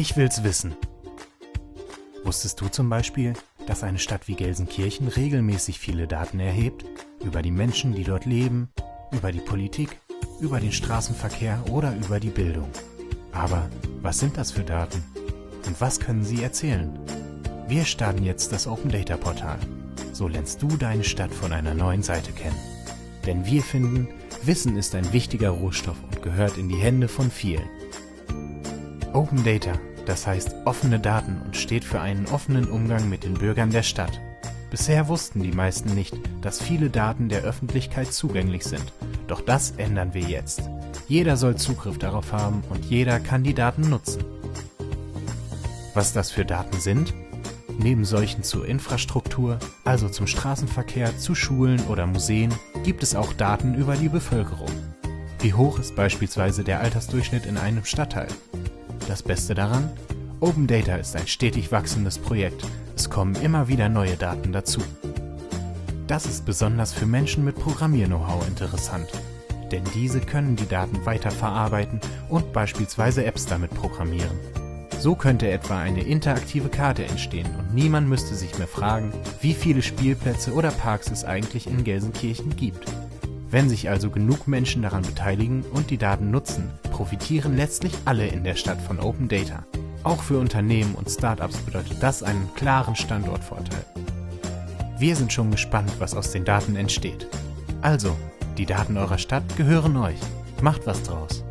Ich will's wissen. Wusstest du zum Beispiel, dass eine Stadt wie Gelsenkirchen regelmäßig viele Daten erhebt? Über die Menschen, die dort leben, über die Politik, über den Straßenverkehr oder über die Bildung. Aber was sind das für Daten? Und was können sie erzählen? Wir starten jetzt das Open Data Portal. So lernst du deine Stadt von einer neuen Seite kennen. Denn wir finden, Wissen ist ein wichtiger Rohstoff und gehört in die Hände von vielen. Open Data, das heißt offene Daten und steht für einen offenen Umgang mit den Bürgern der Stadt. Bisher wussten die meisten nicht, dass viele Daten der Öffentlichkeit zugänglich sind. Doch das ändern wir jetzt. Jeder soll Zugriff darauf haben und jeder kann die Daten nutzen. Was das für Daten sind? Neben solchen zur Infrastruktur, also zum Straßenverkehr, zu Schulen oder Museen, gibt es auch Daten über die Bevölkerung. Wie hoch ist beispielsweise der Altersdurchschnitt in einem Stadtteil? Das Beste daran? Open Data ist ein stetig wachsendes Projekt. Es kommen immer wieder neue Daten dazu. Das ist besonders für Menschen mit Programmier-Know-how interessant. Denn diese können die Daten weiterverarbeiten und beispielsweise Apps damit programmieren. So könnte etwa eine interaktive Karte entstehen und niemand müsste sich mehr fragen, wie viele Spielplätze oder Parks es eigentlich in Gelsenkirchen gibt. Wenn sich also genug Menschen daran beteiligen und die Daten nutzen, profitieren letztlich alle in der Stadt von Open Data. Auch für Unternehmen und Startups bedeutet das einen klaren Standortvorteil. Wir sind schon gespannt, was aus den Daten entsteht. Also, die Daten eurer Stadt gehören euch. Macht was draus.